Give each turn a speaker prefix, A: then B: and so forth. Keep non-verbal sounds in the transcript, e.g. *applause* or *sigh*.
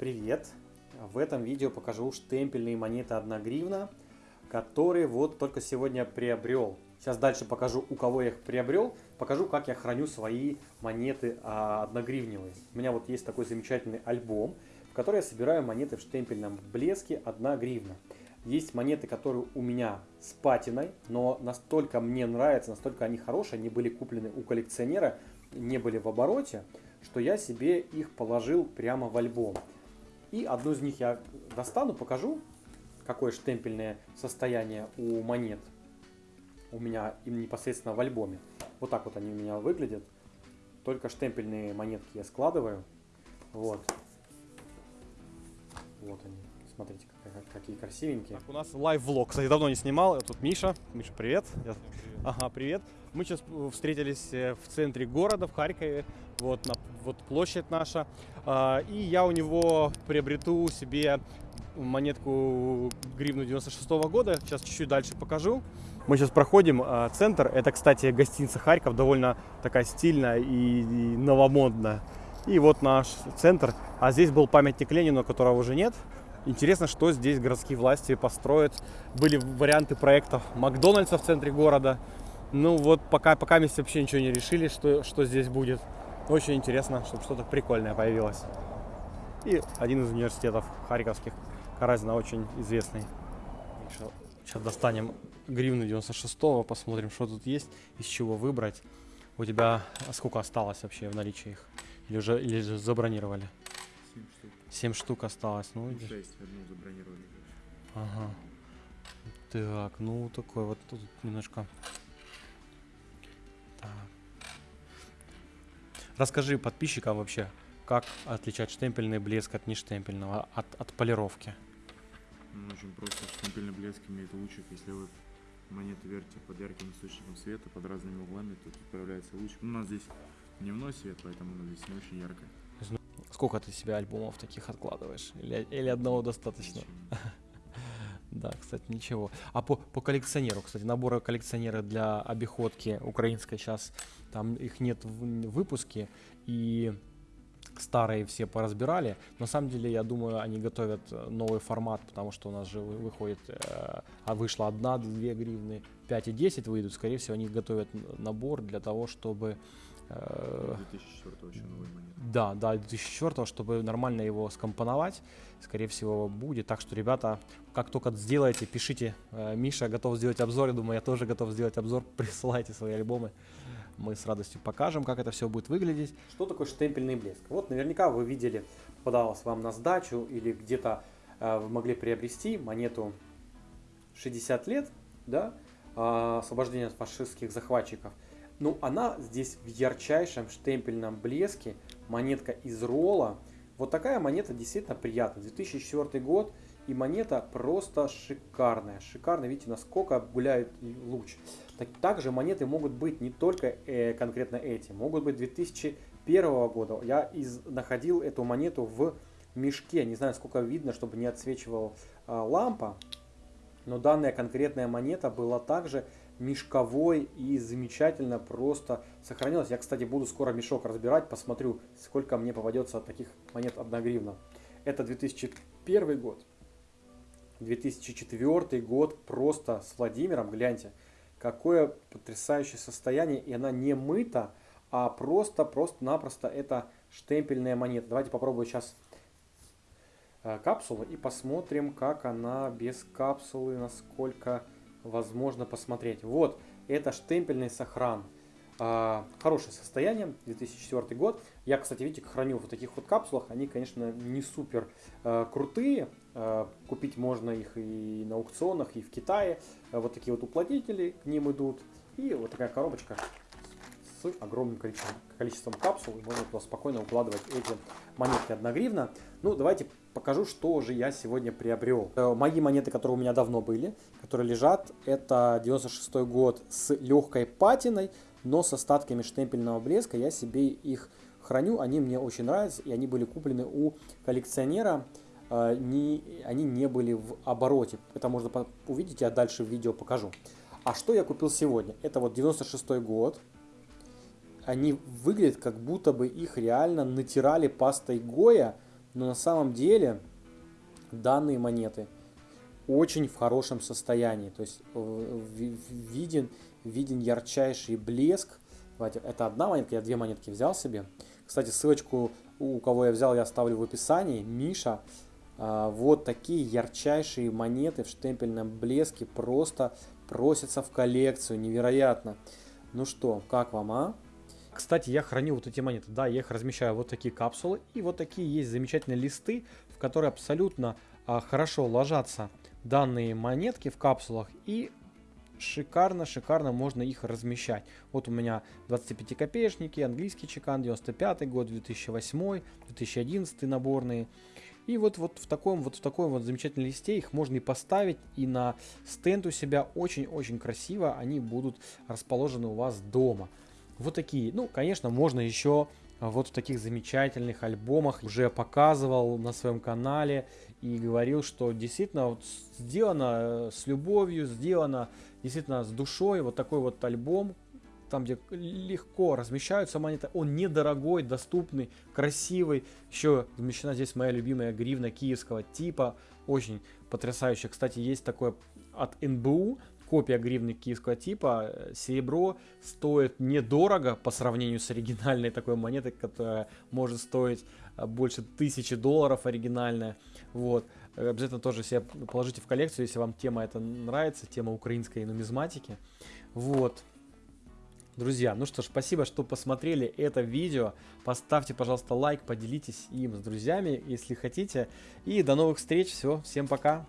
A: Привет! В этом видео покажу штемпельные монеты 1 гривна, которые вот только сегодня приобрел. Сейчас дальше покажу, у кого я их приобрел, покажу, как я храню свои монеты 1 гривневые. У меня вот есть такой замечательный альбом, в который я собираю монеты в штемпельном блеске 1 гривна. Есть монеты, которые у меня с патиной, но настолько мне нравятся, настолько они хорошие, они были куплены у коллекционера, не были в обороте, что я себе их положил прямо в альбом. И одну из них я достану, покажу, какое штемпельное состояние у монет у меня им непосредственно в альбоме. Вот так вот они у меня выглядят. Только штемпельные монетки я складываю. Вот. Вот они. Смотрите, какие красивенькие.
B: Так, у нас лайв-влог. Кстати, давно не снимал. Тут Миша. Миша, привет. Я... Ага, привет. Мы сейчас э, встретились э, в центре города, в Харькове. Вот, на, вот площадь наша. А, и я у него приобрету себе монетку гривну 96 -го года. Сейчас чуть-чуть дальше покажу. Мы сейчас проходим а, центр. Это, кстати, гостиница Харьков. Довольно такая стильная и, и новомодная. И вот наш центр. А здесь был памятник Ленину, которого уже нет. Интересно, что здесь городские власти построят. Были варианты проектов Макдональдса в центре города. Ну вот пока, пока мы вообще ничего не решили, что, что здесь будет. Очень интересно, чтобы что-то прикольное появилось. И один из университетов харьковских, Каразина, очень известный. Сейчас достанем гривну 96-го, посмотрим, что тут есть, из чего выбрать. У тебя сколько осталось вообще в наличии их? Или уже, или уже забронировали? 7 штук осталось. Ну,
C: 6, одну забронировали.
B: Ага. Так, ну такой вот тут немножко. Так. Расскажи подписчикам вообще, как отличать штемпельный блеск от нештемпельного, от, от полировки.
C: Ну, очень просто. Штемпельный блеск имеет лучик. Если вы монету вертите под ярким источником света, под разными углами, то тут появляется лучик. Ну, у нас здесь дневной свет, поэтому она здесь не очень яркая.
B: Сколько ты себе альбомов таких откладываешь? Или, или одного достаточно? *laughs* Да, кстати, ничего. А по, по коллекционеру, кстати, наборы коллекционера для обиходки украинской сейчас, там их нет в выпуске, и старые все поразбирали. На самом деле, я думаю, они готовят новый формат, потому что у нас же выходит, э, а вышло одна, две гривны, 5 и 10 выйдут. Скорее всего, они готовят набор для того, чтобы
C: 2004
B: э,
C: еще новый монет.
B: Да, да, 2004, чтобы нормально его скомпоновать, скорее всего, будет. Так что, ребята, как только сделаете, пишите. Э, Миша готов сделать обзор, я думаю, я тоже готов сделать обзор. *laughs* Присылайте свои альбомы. Мы с радостью покажем, как это все будет выглядеть.
A: Что такое штемпельный блеск? Вот наверняка вы видели, попадалось вам на сдачу или где-то э, вы могли приобрести монету 60 лет, да, э, освобождения от фашистских захватчиков – ну, она здесь в ярчайшем штемпельном блеске, монетка из ролла. Вот такая монета действительно приятная. 2004 год, и монета просто шикарная. Шикарная, видите, насколько гуляет луч. Так, также монеты могут быть не только э, конкретно эти, могут быть 2001 года. Я из, находил эту монету в мешке, не знаю, сколько видно, чтобы не отсвечивала э, лампа. Но данная конкретная монета была также мешковой и замечательно просто сохранилась. Я, кстати, буду скоро мешок разбирать, посмотрю, сколько мне попадется таких монет 1 гривна. Это 2001 год. 2004 год просто с Владимиром, гляньте, какое потрясающее состояние, и она не мыта, а просто, просто-напросто это штемпельная монета. Давайте попробую сейчас э, капсулу и посмотрим, как она без капсулы, насколько возможно посмотреть. Вот, это штемпельный сохран. А, хорошее состояние, 2004 год. Я, кстати, видите, храню в таких вот капсулах. Они, конечно, не супер а, крутые. А, купить можно их и на аукционах, и в Китае. Вот такие вот уплотнители к ним идут. И вот такая коробочка с огромным количеством, количеством капсул. И можно туда спокойно укладывать эти монетки 1 гривна. Ну, давайте покажу, что же я сегодня приобрел. Э, мои монеты, которые у меня давно были, которые лежат, это 96 год с легкой патиной, но с остатками штемпельного блеска. Я себе их храню, они мне очень нравятся, и они были куплены у коллекционера. Э, не, они не были в обороте. Это можно увидеть, я дальше в видео покажу. А что я купил сегодня? Это вот 96 год. Они выглядят, как будто бы их реально натирали пастой Гоя,
D: Но на самом деле данные монеты очень в хорошем состоянии. То есть э, виден, виден ярчайший блеск. Это одна монетка, я две монетки взял себе. Кстати, ссылочку, у кого я взял, я оставлю в описании. Миша. А, вот такие ярчайшие монеты в штемпельном блеске просто просятся в коллекцию. Невероятно. Ну что, как вам, а?
A: Кстати, я храню вот эти монеты. Да, я их размещаю вот такие капсулы. И вот такие есть замечательные листы, в которые абсолютно а, хорошо ложатся данные монетки в капсулах. И шикарно, шикарно можно их размещать. Вот у меня 25 копеечники, английский чекан, 95 год, 2008, 2011 наборные. И вот, вот в таком вот в таком вот замечательном листе их можно и поставить, и на стенд у себя очень-очень красиво они будут расположены у вас дома. Вот такие. Ну, конечно, можно еще вот в таких замечательных альбомах уже показывал на своем канале и говорил, что действительно вот сделано э, с любовью, сделано действительно с душой. Вот такой вот альбом, там где легко размещаются монеты, он недорогой, доступный, красивый. Еще замещена здесь моя любимая гривна киевского типа, очень потрясающая. Кстати, есть такое от НБУ, копия гривны киевского типа, э, серебро стоит недорого по сравнению с оригинальной такой монетой, которая может стоить э, больше тысячи долларов оригинальная. Вот. Э, обязательно тоже себе положите в коллекцию, если вам тема эта нравится, тема украинской нумизматики. Вот. Друзья, ну что ж, спасибо, что посмотрели это видео. Поставьте, пожалуйста, лайк, поделитесь им с друзьями, если хотите. И до новых встреч. Все, всем пока.